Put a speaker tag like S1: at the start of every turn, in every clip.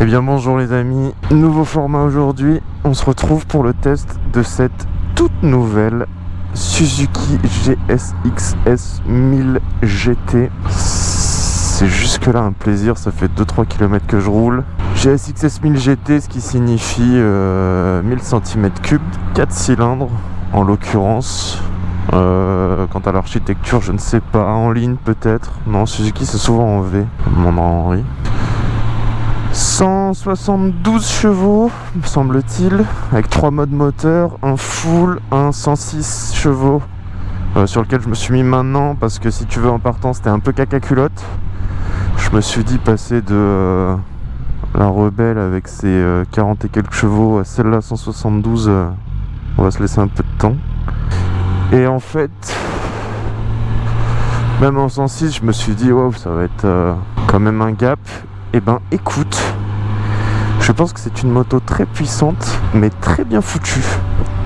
S1: Eh bien bonjour les amis, nouveau format aujourd'hui, on se retrouve pour le test de cette toute nouvelle Suzuki GSX-S 1000 GT. C'est jusque là un plaisir, ça fait 2-3 km que je roule. GSX-S 1000 GT, ce qui signifie euh, 1000 cm3, 4 cylindres en l'occurrence. Euh, quant à l'architecture, je ne sais pas, en ligne peut-être. Non, Suzuki c'est souvent en V, mon Henri. 172 chevaux, me semble-t-il, avec trois modes moteur, un full, un 106 chevaux, euh, sur lequel je me suis mis maintenant, parce que si tu veux en partant, c'était un peu caca culotte. Je me suis dit passer de euh, la rebelle avec ses 40 euh, et quelques chevaux à celle-là 172, on va se laisser un peu de temps. Et en fait, même en 106, je me suis dit, waouh, ça va être quand même un gap. Eh ben écoute, je pense que c'est une moto très puissante, mais très bien foutue.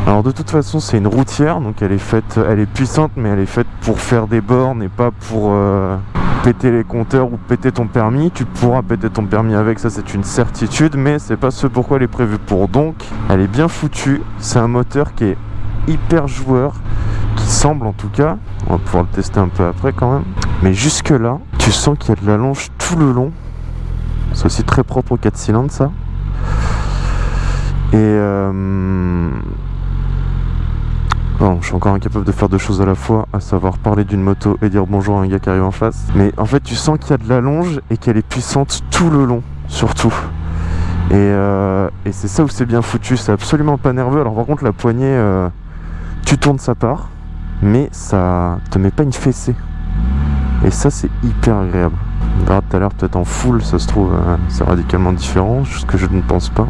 S1: Alors de toute façon c'est une routière, donc elle est faite, elle est puissante, mais elle est faite pour faire des bornes et pas pour euh, péter les compteurs ou péter ton permis. Tu pourras péter ton permis avec, ça c'est une certitude, mais c'est pas ce pourquoi elle est prévue pour. Donc elle est bien foutue, c'est un moteur qui est hyper joueur, qui semble en tout cas, on va pouvoir le tester un peu après quand même. Mais jusque là, tu sens qu'il y a de la longe tout le long c'est aussi très propre aux 4 cylindres ça. Et euh... je suis encore incapable de faire deux choses à la fois, à savoir parler d'une moto et dire bonjour à un gars qui arrive en face. Mais en fait tu sens qu'il y a de la longe et qu'elle est puissante tout le long, surtout. Et, euh, et c'est ça où c'est bien foutu, c'est absolument pas nerveux. Alors par contre la poignée, euh, tu tournes sa part, mais ça te met pas une fessée. Et ça c'est hyper agréable. Verra tout à l'heure peut-être en full, ça se trouve euh, c'est radicalement différent, ce que je ne pense pas.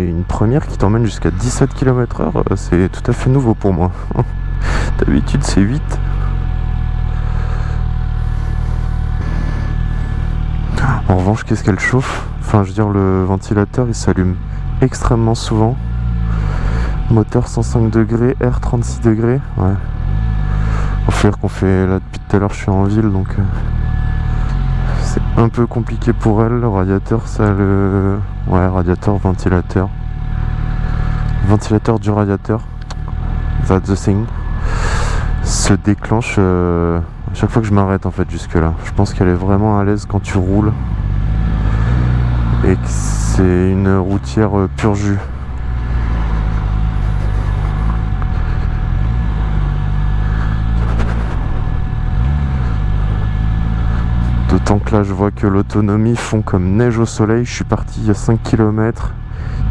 S1: une qui t'emmène jusqu'à 17 km h c'est tout à fait nouveau pour moi. D'habitude c'est 8. En revanche, qu'est-ce qu'elle chauffe? Enfin, je veux dire, le ventilateur, il s'allume extrêmement souvent. Moteur 105 degrés, air 36 degrés. Ouais. Faut faire qu'on fait là depuis tout à l'heure, je suis en ville, donc euh, c'est un peu compliqué pour elle. Le radiateur, ça le Ouais, radiateur, ventilateur. Ventilateur du radiateur. That's the thing. Se déclenche euh, à chaque fois que je m'arrête en fait jusque là. Je pense qu'elle est vraiment à l'aise quand tu roules. Et que c'est une routière euh, pur jus. D'autant que là je vois que l'autonomie fond comme neige au soleil. Je suis parti il y a 5 km.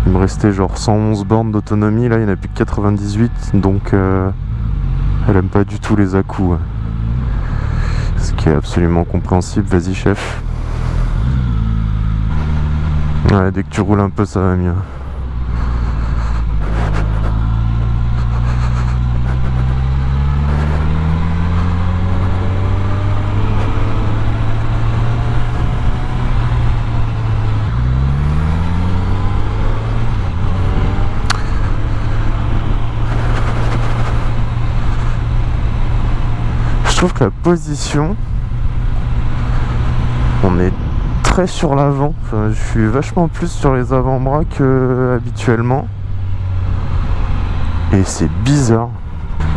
S1: Il me restait genre 111 bornes d'autonomie. Là il n'y en a plus que 98. Donc euh, elle aime pas du tout les à -coups. Ce qui est absolument compréhensible. Vas-y chef. Ouais, dès que tu roules un peu ça va mieux. Trouve que la position, on est très sur l'avant. je suis vachement plus sur les avant-bras que habituellement. Et c'est bizarre.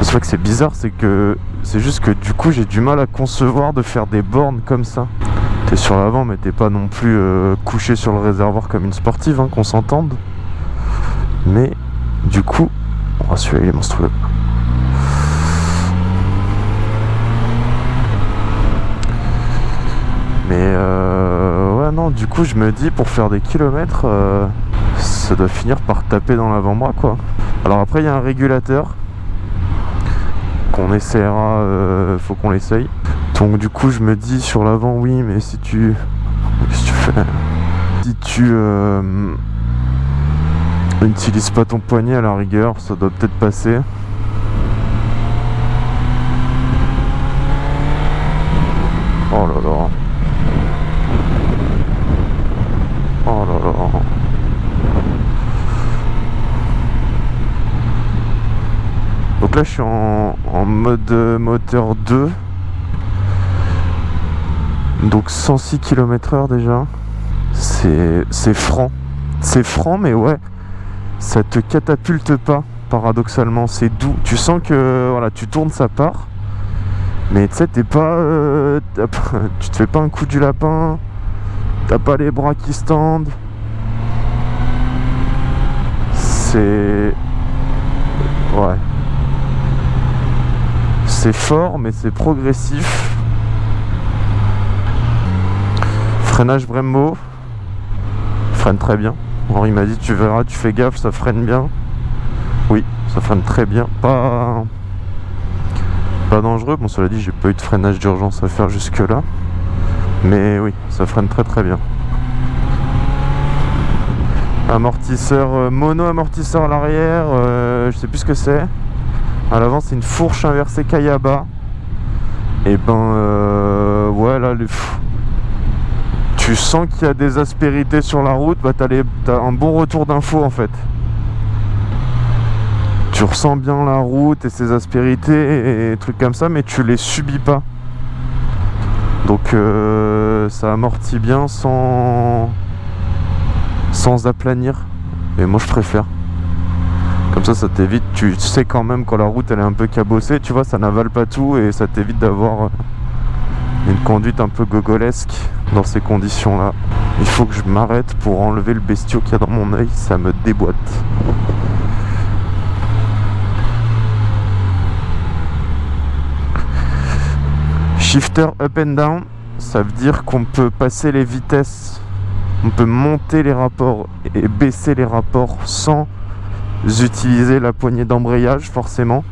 S1: C'est que c'est bizarre, c'est que c'est juste que du coup j'ai du mal à concevoir de faire des bornes comme ça. T'es sur l'avant mais t'es pas non plus euh, couché sur le réservoir comme une sportive, hein, qu'on s'entende. Mais du coup, oh, celui-là il est monstrueux. Mais euh, ouais non du coup je me dis pour faire des kilomètres euh, ça doit finir par taper dans l'avant-bras quoi. Alors après il y a un régulateur qu'on essaiera, euh, faut qu'on l'essaye. Donc du coup je me dis sur l'avant oui mais si tu... Que tu fais Si tu... N'utilise pas ton poignet à la rigueur, ça doit peut-être passer. Oh là là. Oh là là. Donc je suis en, mode moteur 2. Donc 106 km heure déjà. C'est franc. C'est franc mais ouais. Ça te catapulte pas paradoxalement. C'est doux. Tu sens que voilà, tu tournes ça part. Mais tu sais, t'es pas, euh, Tu te fais pas un coup du lapin. T'as pas les bras qui se tendent. C'est. Ouais. C'est fort, mais c'est progressif. Freinage Brembo. Freine très bien. Henri m'a dit, tu verras, tu fais gaffe, ça freine bien. Oui, ça freine très bien. Pas pas dangereux. Bon, cela dit, j'ai pas eu de freinage d'urgence à faire jusque là. Mais oui, ça freine très très bien. Amortisseur, euh, mono amortisseur à l'arrière, euh, je sais plus ce que c'est. À l'avant, c'est une fourche inversée Kayaba. Et ben, euh, ouais, là, tu sens qu'il y a des aspérités sur la route, bah t'as, as un bon retour d'info en fait tu ressens bien la route et ses aspérités et, trucs comme ça, mais tu les subis pas. Donc euh, ça amortit bien sans sans aplanir. Et moi je préfère. Comme ça, ça t'évite. Tu sais quand même quand la route elle est un peu cabossée, tu vois, ça n'avale pas tout et ça t'évite d'avoir euh, une conduite un peu gogolesque dans ces conditions-là. Il faut que je m'arrête pour enlever le bestiau qu'il y a dans mon œil, ça me déboîte. Shifter up and down, ça veut dire qu'on peut passer les vitesses, on peut monter les rapports et baisser les rapports sans utiliser la poignée d'embrayage forcément.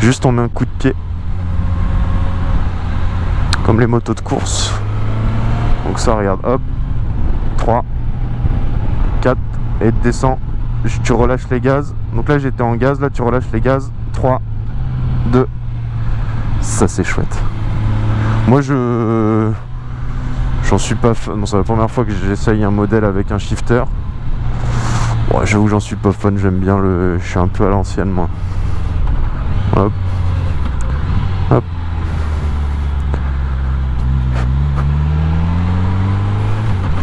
S1: Juste on met un coup de pied. Comme les motos de course. Donc ça regarde, hop, 3, 4, et descends, tu relâches les gaz. Donc là j'étais en gaz, là tu relâches les gaz, 3, 2, ça c'est chouette. Moi je... J'en suis pas fan. c'est la première fois que j'essaye un modèle avec un shifter. Ouais, j'avoue j'en suis pas fan, j'aime bien le. Je suis un peu à l'ancienne moi. Hop. Hop.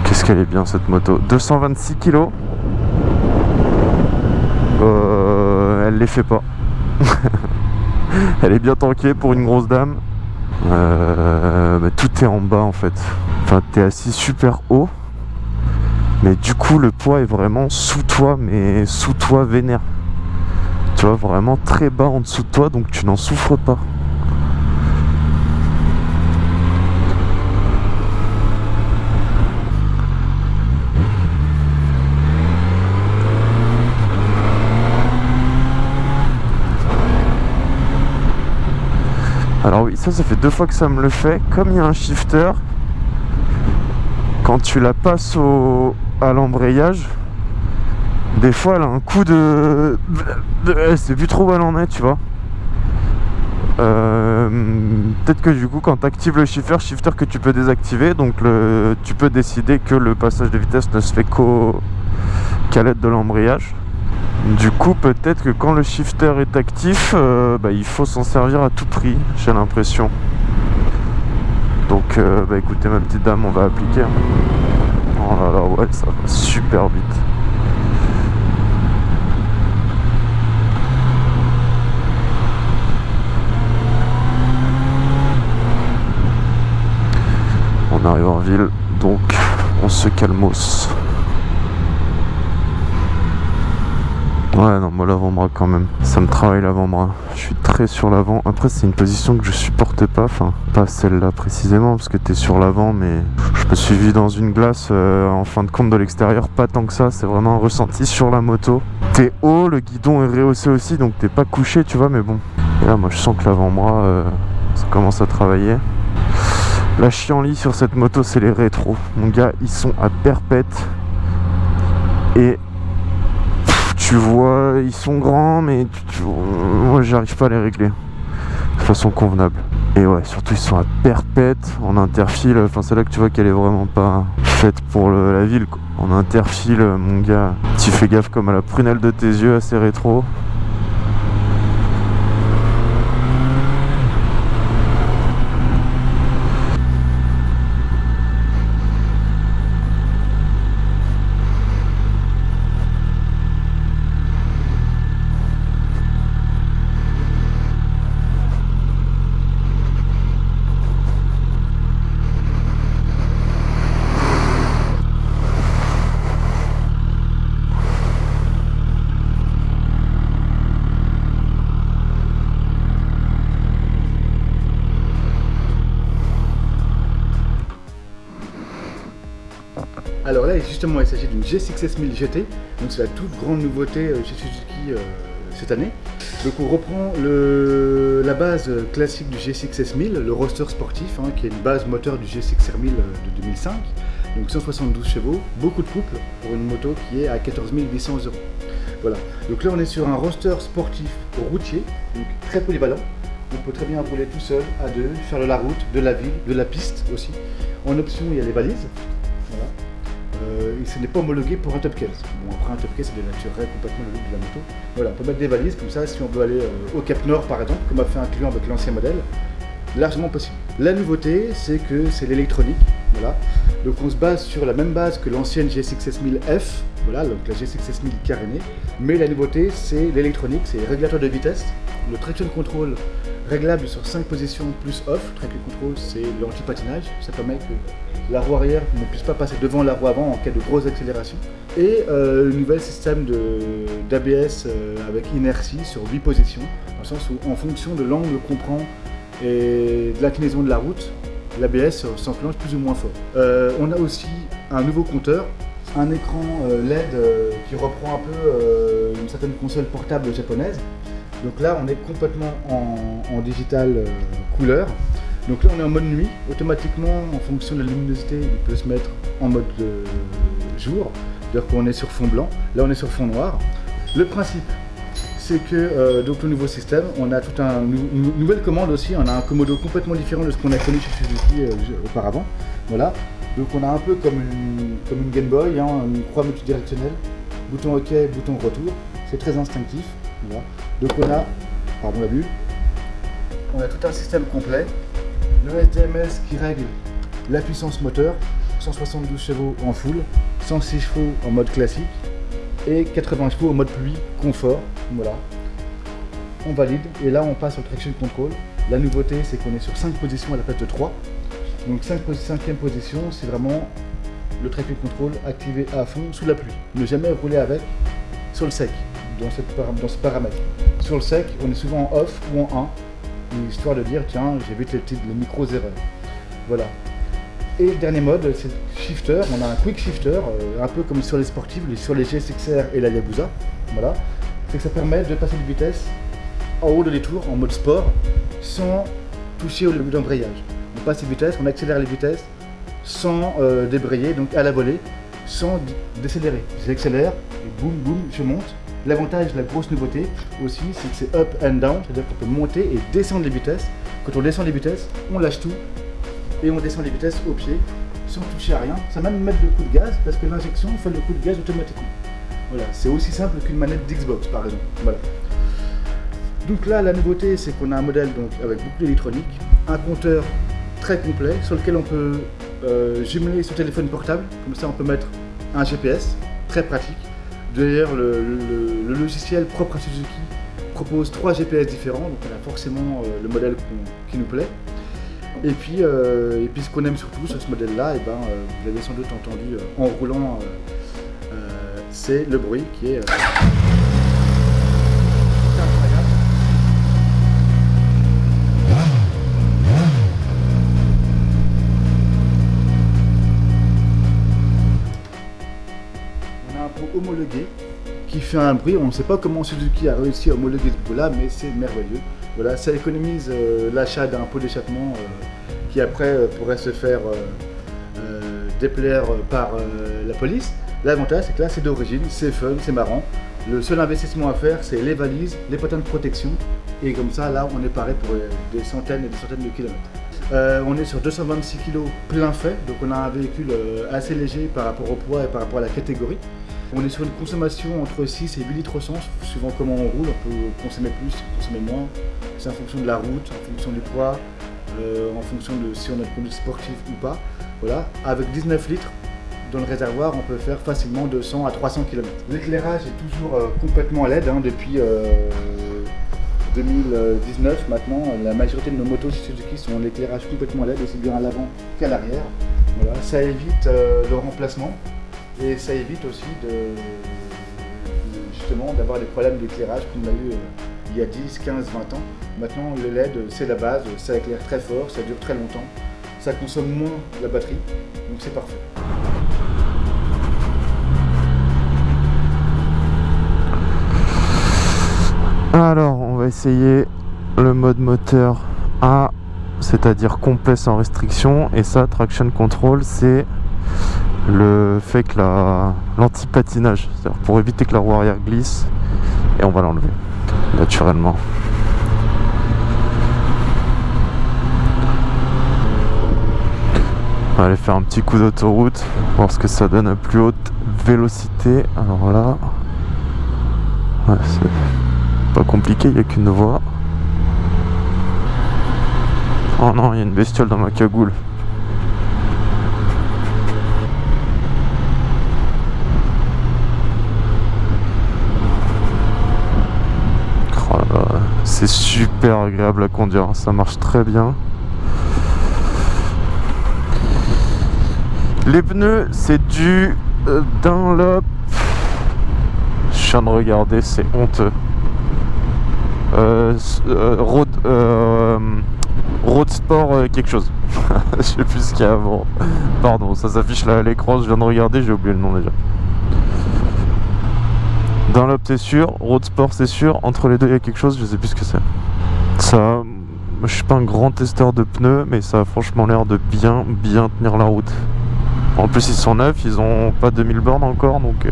S1: Qu'est-ce qu'elle est bien cette moto 226 kg euh, Elle les fait pas. elle est bien tankée pour une grosse dame. Euh, tout est en bas en fait. Enfin, t'es assis super haut. Mais du coup, le poids est vraiment sous toi, mais sous toi vénère. Tu vois, vraiment très bas en dessous de toi, donc tu n'en souffres pas. Alors oui, ça, ça fait deux fois que ça me le fait. Comme il y a un shifter, quand tu la passes au, à l'embrayage, des fois elle a un coup de... C'est plus trop où elle en est, tu vois. Euh, peut-être que du coup quand tu actives le shifter, shifter que tu peux désactiver, donc le, tu peux décider que le passage de vitesse ne se fait qu'à l'aide de l'embrayage. Du coup, peut-être que quand le shifter est actif, euh, bah, il faut s'en servir à tout prix, j'ai l'impression. Donc, euh, bah, écoutez, ma petite dame, on va appliquer. Oh là là, ouais, ça va super vite. On arrive en ville, donc on se calmos. Ouais, non, moi l'avant-bras quand même. Ça me travaille l'avant-bras. Je suis très sur l'avant. Après, c'est une position que je supporte pas. Enfin, pas celle-là précisément, parce que t'es sur l'avant, mais je me suis vu dans une glace euh, en fin de compte de l'extérieur. Pas tant que ça. C'est vraiment un ressenti sur la moto. T'es haut, le guidon est rehaussé aussi, donc t'es pas couché, tu vois, mais bon. Et là, moi, je sens que l'avant-bras, euh, ça commence à travailler. La chienlit sur cette moto, c'est les rétros. Mon gars, ils sont à perpète. Et tu vois, ils sont grands, mais moi j'arrive pas à les régler de façon convenable. Et ouais, surtout ils sont à perpète en interfile. Enfin, c'est là que tu vois qu'elle est vraiment pas faite pour la ville. En interfile, mon gars, tu fais gaffe comme à la prunelle de tes yeux, assez rétro.
S2: Alors là, il s'agit d'une G6S1000 GT, donc c'est la toute grande nouveauté euh, chez Suzuki euh, cette année. Donc on reprend la base classique du G6S1000, le roster sportif, hein, qui est une base moteur du G6R1000 euh, de 2005, donc 172 chevaux, beaucoup de couple pour une moto qui est à 14 800 euros. Voilà, donc là on est sur un roster sportif routier, donc très polyvalent. On peut très bien rouler tout seul, à deux, faire de la route, de la ville, de la piste aussi. En option, il y a les valises. Euh, ce n'est pas homologué pour un top case. Bon, après un top case, ça dénaturerait complètement le look de la moto. Voilà, on peut mettre des valises comme ça si on veut aller euh, au Cap Nord par exemple, comme a fait un client avec l'ancien modèle, largement possible. La nouveauté, c'est que c'est l'électronique. Voilà. Donc on se base sur la même base que l'ancienne G6S1000F, voilà, donc la G6S1000 carénée, mais la nouveauté, c'est l'électronique, c'est les régulateur de vitesse, le traction control réglable sur 5 positions plus off. Traction control, c'est l'anti-patinage, ça permet que la roue arrière ne puisse pas passer devant la roue avant en cas de grosse accélération. Et euh, le nouvel système d'ABS euh, avec inertie sur 8 positions, dans le sens où en fonction de l'angle qu'on prend et de l'inclinaison de la route, l'ABS s'enclenche plus ou moins fort. Euh, on a aussi un nouveau compteur, un écran LED qui reprend un peu une certaine console portable japonaise, donc là, on est complètement en, digital euh, couleur. Donc là, on est en mode nuit. Automatiquement, en fonction de la luminosité, il peut se mettre en mode euh, jour. C'est-à-dire qu'on est sur fond blanc. Là, on est sur fond noir. Le principe, c'est que euh, donc le nouveau système, on a tout un une nouvelle commande aussi. On a un commodo complètement différent de ce qu'on a connu chez Suzuki auparavant. Voilà. Donc on a un peu comme une, comme une Game Boy, hein, une croix multidirectionnelle, bouton OK, bouton retour. C'est très instinctif. Donc on a, pardon la vue, on a tout un système complet. Le SDMS qui règle la puissance moteur, 172 chevaux en full, 106 chevaux en mode classique et 80 chevaux en mode pluie confort. Voilà. On valide et là on passe au traction control. La nouveauté c'est qu'on est sur 5 positions à la place de 3. Donc 5 5 position c'est vraiment le traction control activé à fond sous la pluie. Ne jamais rouler avec sur le sec dans, ce paramètre. Sur le sec, on est souvent en off ou en 1, histoire de dire, tiens, j'évite les, petites, les micros erreurs. Voilà. Et le dernier mode, c'est shifter. On a un quick shifter, euh, un peu comme sur les sportifs, sur les GSXR et la Yabusa. Voilà. C'est que ça permet de passer de vitesse en haut de les tours, en mode sport, sans toucher au d'embrayage. On passe les vitesses, on accélère les vitesses sans euh, débrayer, donc à la volée, sans décélérer. J'accélère et boum boum, je monte. L'avantage, la grosse nouveauté aussi, c'est que c'est up and down, c'est-à-dire qu'on peut monter et descendre les vitesses. Quand on descend les vitesses, on lâche tout et on descend les vitesses au pied sans toucher à rien, sans même mettre de coup de gaz parce que l'injection fait le coup de gaz automatiquement. Voilà, c'est aussi simple qu'une manette d'Xbox par exemple. Voilà. Donc là, la nouveauté, c'est qu'on a un modèle donc, avec beaucoup d'électronique, un compteur très complet sur lequel on peut euh, jumeler son téléphone portable, comme ça on peut mettre un GPS, très pratique. D'ailleurs, le, logiciel propre à Suzuki propose trois GPS différents, donc on a forcément euh, le modèle qui nous plaît. Et puis, euh, et puis ce qu'on aime surtout sur ce modèle-là, eh ben, euh, vous l'avez sans doute entendu en roulant, c'est le bruit qui est... qui fait un bruit. On ne sait pas comment Suzuki a réussi à homologuer ce bruit-là, mais c'est merveilleux. Voilà, ça économise euh, l'achat d'un pot d'échappement euh, qui après euh, pourrait se faire déplaire par la police. L'avantage, c'est que là, c'est d'origine, c'est fun, c'est marrant. Le seul investissement à faire, c'est les valises, les patins de protection. Et comme ça, là, on est paré pour des centaines et des centaines de kilomètres. On est sur 226 kg plein fait, donc on a un véhicule assez léger par rapport au poids et par rapport à la catégorie. On est sur une consommation entre 6 et 8 litres au sens, suivant comment on roule, on peut consommer plus, consommer moins. C'est en fonction de la route, en fonction du poids, euh, en fonction de si on a une conduite sportive ou pas. Voilà, avec 19 litres, dans le réservoir, on peut faire facilement 200 à 300 km. L'éclairage est toujours complètement LED hein, depuis 2019 maintenant, la majorité de nos motos Suzuki sont l'éclairage complètement LED, aussi bien à l'avant qu'à l'arrière. Voilà, ça évite euh, le remplacement et ça évite aussi de, justement d'avoir des problèmes d'éclairage qu'on a eu euh, il y a 10, 15, 20 ans. Maintenant le LED c'est la base, ça éclaire très fort, ça dure très longtemps, ça consomme moins la batterie, donc c'est parfait.
S1: Alors, on va essayer le mode moteur A, c'est-à-dire complet sans restriction. Et ça, traction control, c'est le fait que l'anti-patinage, c'est-à-dire pour éviter que la roue arrière glisse. Et on va l'enlever, naturellement. On va aller faire un petit coup d'autoroute, voir ce que ça donne à plus haute vélocité. Alors là, c'est pas compliqué, il n'y a qu'une voie. Oh non, il y a une bestiole dans ma cagoule. Oh c'est super agréable à conduire, ça marche très bien. Les pneus, c'est du euh, Dunlop. Je viens de regarder, c'est honteux. Euh, euh, road, euh, road Sport quelque chose. je sais plus ce qu'il y a avant. Pardon, ça s'affiche là à l'écran, je viens de regarder, j'ai oublié le nom déjà. Dans l'op c'est sûr, Road Sport c'est sûr, entre les deux il y a quelque chose, je sais plus ce que c'est. Ça, je suis pas un grand testeur de pneus, mais ça a franchement l'air de bien bien tenir la route. En plus ils sont neufs, ils ont pas 2000 bornes encore, donc...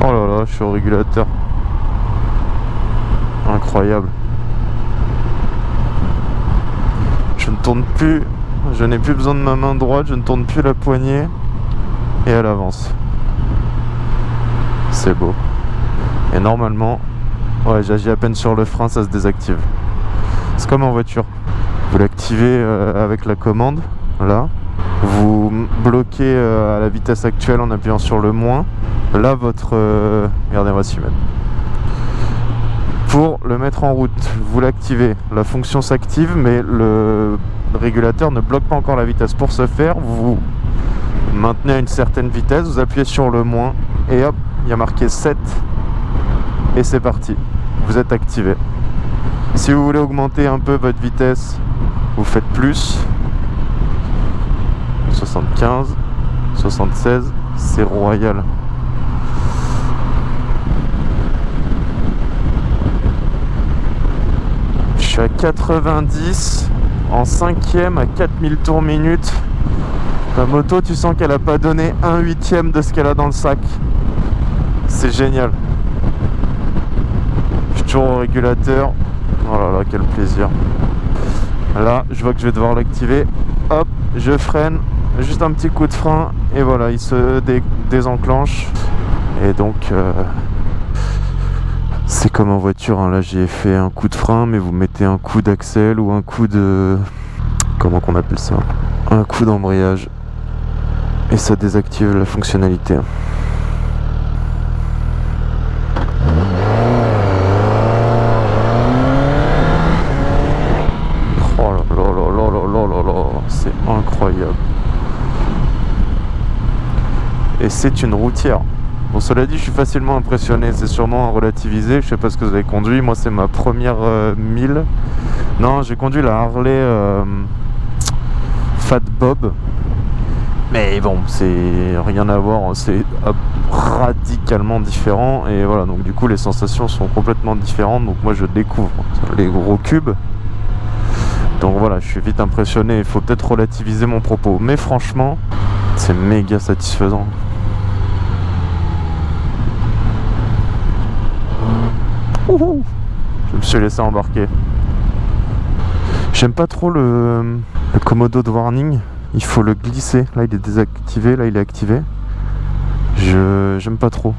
S1: Oh là là, je suis au régulateur. Incroyable. Je ne tourne plus, je n'ai plus besoin de ma main droite, je ne tourne plus la poignée et elle avance. C'est beau. Et normalement, j'agis à peine sur le frein, ça se désactive. C'est comme en voiture. Vous l'activez euh, avec la commande, là. Vous bloquez euh, à la vitesse actuelle en appuyant sur le moins là votre euh, regardez moi s'y mettre pour le mettre en route vous l'activez la fonction s'active mais le régulateur ne bloque pas encore la vitesse. Pour ce faire vous maintenez à une certaine vitesse vous appuyez sur le moins et hop il y a marqué 7 et c'est parti. Vous êtes activé. Si vous voulez augmenter un peu votre vitesse vous faites plus. 75 76 c'est royal suis à 90 en cinquième à 4000 tours minute. La moto, tu sens qu'elle a pas donné un huitième de ce qu'elle a dans le sac. C'est génial. Je toujours au régulateur. Oh là là, quel plaisir. Là, je vois que je vais devoir l'activer. Hop, je freine. Juste un petit coup de frein. Et voilà, il se désenclenche. Et donc... Euh, c'est comme en voiture, hein. là j'ai fait un coup de frein, mais vous mettez un coup d'axel ou un coup de... Comment qu'on appelle ça Un coup d'embrayage. Et ça désactive la fonctionnalité. Oh là là là là là là là c'est incroyable. Et c'est une routière. Bon, cela dit, je suis facilement impressionné. C'est sûrement à relativiser. Je sais pas ce que vous avez conduit. Moi, c'est ma première 1000. Euh, non, j'ai conduit la Harley euh, Fat Bob. Mais bon, c'est rien à voir. C'est radicalement différent. Et voilà, donc du coup, les sensations sont complètement différentes. Donc moi, je découvre les gros cubes. Donc voilà, je suis vite impressionné, il faut peut-être relativiser mon propos. Mais franchement, c'est méga satisfaisant. Je me suis laissé embarquer. J'aime pas trop le, le Komodo de warning. Il faut le glisser. Là, il est désactivé. Là, il est activé. Je j'aime pas trop.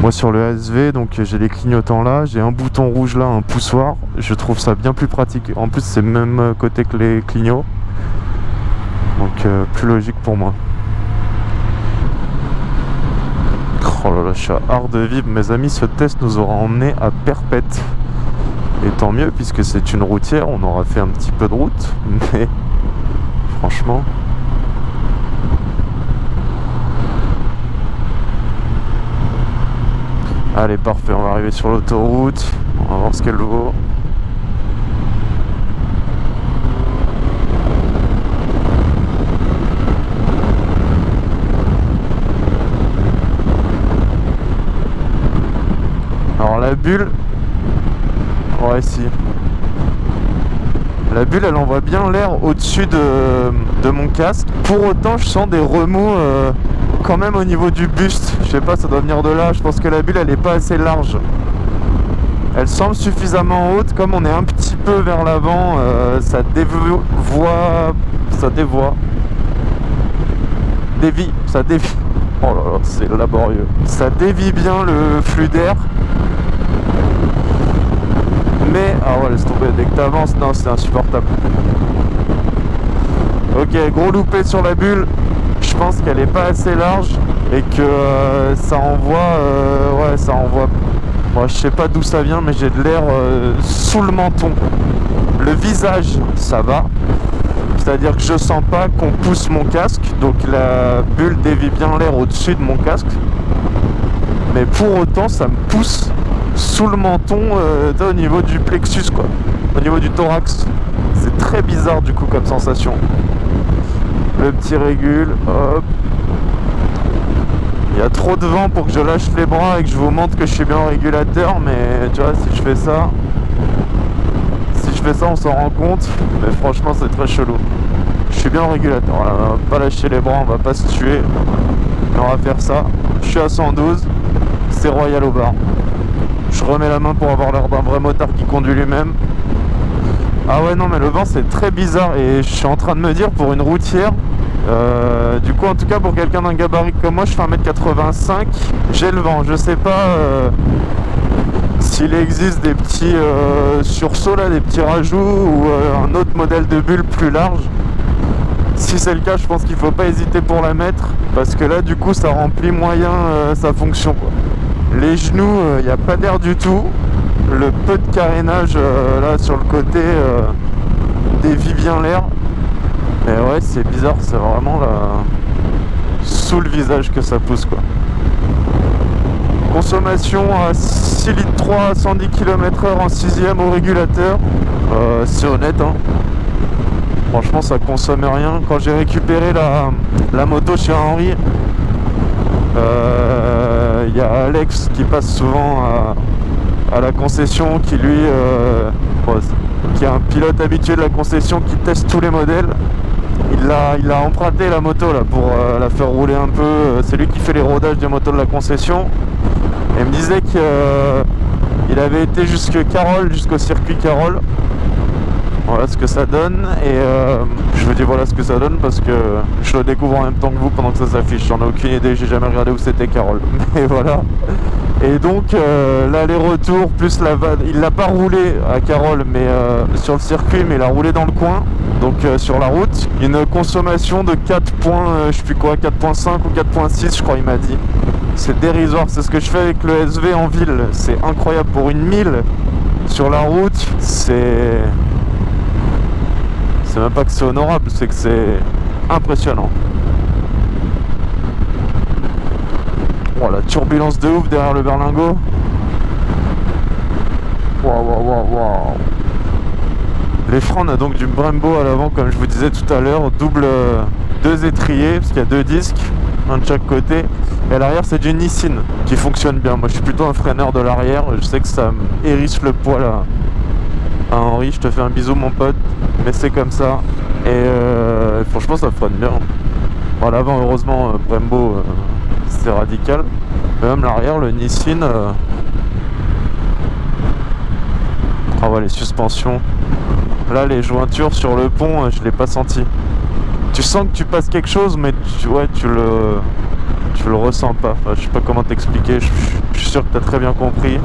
S1: Moi sur le ASV, donc j'ai les clignotants là, j'ai un bouton rouge là, un poussoir. Je trouve ça bien plus pratique. En plus, c'est même côté que les clignots. Donc euh, plus logique pour moi. Oh là là, je suis à hard de vivre. Mes amis, ce test nous aura emmené à Perpète. Et tant mieux, puisque c'est une routière, on aura fait un petit peu de route. Mais franchement... Allez, parfait, on va arriver sur l'autoroute. On va voir ce qu'elle vaut. Alors bulle... Ouais. La bulle, elle envoie bien l'air au-dessus de, mon casque. Pour autant, je sens des remous... Euh, quand même au niveau du buste. Je sais pas, ça doit venir de là. Je pense que la bulle, elle est pas assez large. Elle semble suffisamment haute. Comme on est un petit peu vers l'avant, euh, ça dévoie... Ça dévoie. Dévie. Ça dévie. Oh là là, c'est laborieux. Ça dévie bien le flux d'air. Mais... Ah ouais, laisse tomber. Dès que t'avances, non, c'est insupportable. Ok, gros loupé sur la bulle. Je pense qu'elle est pas assez large et que euh, ça envoie euh, ouais ça envoie. Moi je sais pas d'où ça vient mais j'ai de l'air euh, sous le menton. Le visage ça va. C'est à dire que je sens pas qu'on pousse mon casque donc la bulle dévie bien l'air au dessus de mon casque. Mais pour autant ça me pousse sous le menton au niveau du plexus quoi au niveau du thorax c'est très bizarre du coup comme sensation le petit régule, hop. Il y a trop de vent pour que je lâche les bras et que je vous montre que je suis bien en régulateur, mais tu vois, si je fais ça, si je fais ça, on s'en rend compte, mais franchement, c'est très chelou. Je suis bien en régulateur, on va pas lâcher les bras, on va pas se tuer, on va faire ça. Je suis à 112, c'est royal au bar. Je remets la main pour avoir l'air d'un vrai motard qui conduit lui-même. Ah ouais non mais le vent c'est très bizarre et je suis en train de me dire pour une routière euh, du coup en tout cas pour quelqu'un d'un gabarit comme moi je fais 1m85 j'ai le vent. Je sais pas euh, s'il existe des petits euh, sursauts là des petits rajouts ou un autre modèle de bulle plus large. Si c'est le cas je pense qu'il faut pas hésiter pour la mettre parce que là du coup ça remplit moyen sa fonction les genoux il n'y a pas d'air du tout le peu de carénage euh, là sur le côté euh, dévie bien l'air. Et ouais, c'est bizarre, c'est vraiment là, sous le visage que ça pousse quoi. Consommation à 6 litres 3 à 110 km h en 6 au régulateur. Euh, c'est honnête hein. Franchement ça consomme rien. Quand j'ai récupéré la, moto chez Henri, il y a Alex qui passe souvent à, la concession qui lui euh, est un pilote habitué de la concession qui teste tous les modèles. Il a, emprunté la moto pour euh, la faire rouler un peu. C'est lui qui fait les rodages des motos de la concession. Et il me disait qu'il euh, avait été jusque Carole jusqu'au circuit Carole ce que ça donne et je vous dis voilà ce que ça donne parce que je le découvre en même temps que vous pendant que ça s'affiche. J'en ai aucune idée j'ai jamais regardé où c'était Carole. Mais voilà. Et donc euh, l'aller-retour plus la vanne, il l'a pas roulé à Carole mais euh, sur le circuit mais il a roulé dans le coin, donc euh, sur la route. Une consommation de 4 points, je sais plus quoi, 4.5 ou 4.6 je crois il m'a dit. C'est dérisoire, c'est ce que je fais avec le SV en ville, c'est incroyable pour une mille sur la route, c'est... C'est même pas que c'est honorable, c'est que c'est impressionnant. Oh, la turbulence de ouf derrière le berlingot. Waouh, waouh, waouh, waouh. Les freins, on a donc du Brembo à l'avant, comme je vous disais tout à l'heure. Double, euh, deux étriers, parce qu'il y a deux disques, un de chaque côté. Et à l'arrière, c'est du Nissin qui fonctionne bien. Moi, je suis plutôt un freineur de l'arrière. Je sais que ça hérisse le poids là. Ah, Henri, je te fais un bisou mon pote, mais c'est comme ça. Et euh, franchement ça freine bien. Bon, l'avant heureusement euh, Brembo euh, c'est radical. Même l'arrière, le Nissin. euh, Ah ouais les suspensions. Là les jointures sur le pont, je l'ai pas senti. Tu sens que tu passes quelque chose mais tu, ouais, tu le tu le ressens pas. Enfin, je sais pas comment t'expliquer, je, suis sûr que tu as très bien compris.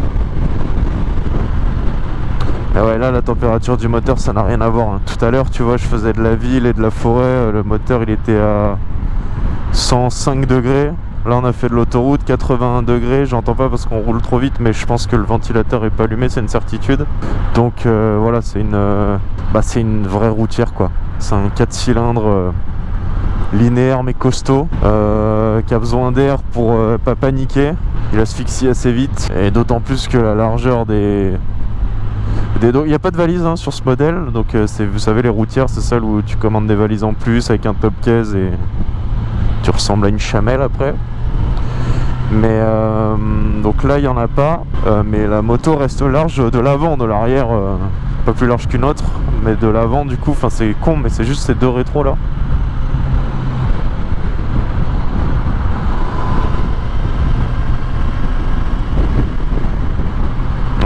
S1: Mais ouais, là, la température du moteur, ça n'a rien à voir. hein. Tout à l'heure, tu vois, je faisais de la ville et de la forêt. euh, Le moteur, il était à 105 degrés. Là, on a fait de l'autoroute, 81 degrés. J'entends pas parce qu'on roule trop vite, mais je pense que le ventilateur est pas allumé, c'est une certitude. Donc euh, voilà, c'est une, euh, bah, c'est une vraie routière, quoi. C'est un 4 cylindres. linéaire mais costaud qui a besoin d'air pour pas paniquer il asphyxie assez vite et d'autant plus que la largeur des il n'y a pas de valise hein, sur ce modèle donc euh, vous savez les routières c'est celle où tu commandes des valises en plus avec un top case et tu ressembles à une chamelle après. Mais euh, donc là il n'y en a pas euh, mais la moto reste large de l'avant de l'arrière euh, pas plus large qu'une autre mais de l'avant du coup enfin c'est con mais c'est juste ces deux rétros là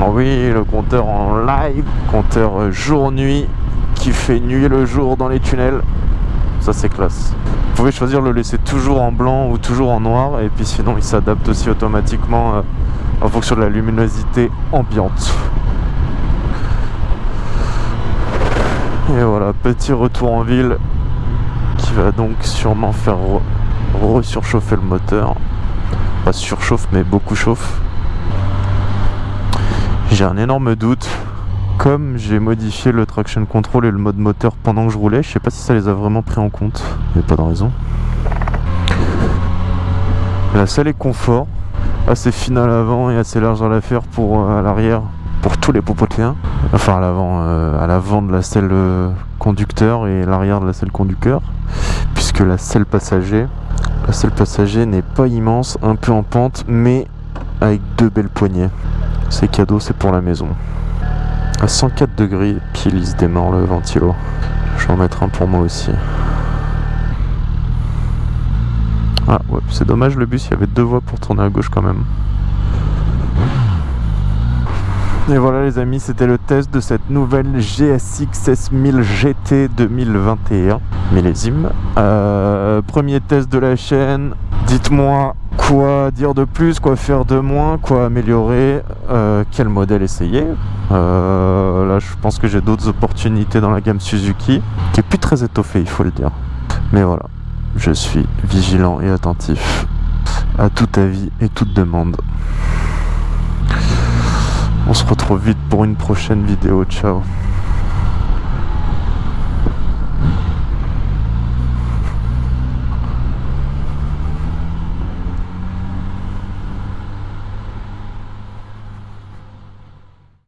S1: oui, le compteur en live, compteur jour-nuit qui fait nuit le jour dans les tunnels. Ça c'est classe. Vous pouvez choisir de le laisser toujours en blanc ou toujours en noir et puis sinon il s'adapte aussi automatiquement euh, en fonction de la luminosité ambiante. Et voilà, petit retour en ville qui va donc sûrement faire re- re-surchauffer le moteur. Pas surchauffe mais beaucoup chauffe. J'ai un énorme doute. Comme j'ai modifié le traction control et le mode moteur pendant que je roulais, je sais pas si ça les a vraiment pris en compte. Il n'y a pas de raison. La selle est confort, assez fine à l'avant et assez large à l'affaire pour euh, à l'arrière pour tous les popotéens. Enfin à l'avant, euh, à l'avant de la selle euh, conducteur et l'arrière de la selle conducteur, puisque la selle passager, la selle passager n'est pas immense, un peu en pente, mais avec deux belles poignées. C'est cadeau, c'est pour la maison. À 104 degrés, pile il se démarre le ventilo. Je vais en mettre un pour moi aussi. Ah ouais, c'est dommage le bus, il y avait deux voies pour tourner à gauche quand même. Et voilà les amis, c'était le test de cette nouvelle GSX S1000 GT 2021 millésime. Euh, premier test de la chaîne. Dites-moi quoi dire de plus, quoi faire de moins, quoi améliorer, euh, quel modèle essayer? Euh, là, je pense que j'ai d'autres opportunités dans la gamme Suzuki, qui est plus très étoffée, il faut le dire. Mais voilà, je suis vigilant et attentif à tout avis et toute demande. On se retrouve vite pour une prochaine vidéo. Ciao